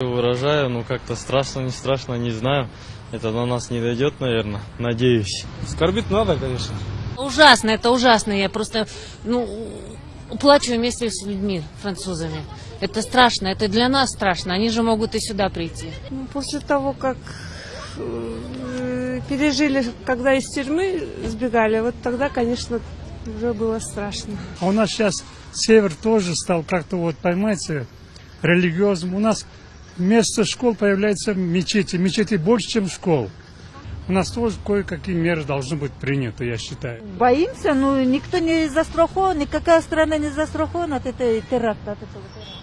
Выражаю, ну как-то страшно, не страшно, не знаю. Это на нас не дойдет, наверное. Надеюсь. Скорбить надо, конечно. Ужасно, это ужасно. Я просто, ну, плачу вместе с людьми, французами. Это страшно, это для нас страшно. Они же могут и сюда прийти. Ну, После того, как э, пережили, когда из тюрьмы сбегали, вот тогда, конечно, уже было страшно. А у нас сейчас север тоже стал как-то вот, понимаете, религиозным. У нас вместо школ появляются мечети. Мечети больше, чем школ. У нас тоже кое-какие меры должны быть приняты, я считаю. Боимся, ну никто не застрахован, никакая страна не застрахована от этой теракта. От этого теракта.